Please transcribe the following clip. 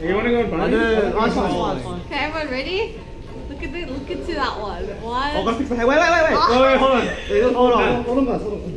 You want to go in front? 네, 아, Okay, everyone ready? Look at the, look into that one. Oh, one. Oh, gotta fix my hair. Wait, wait, wait, wait. Wait, wait, hold on. Wait, guys. Hold on.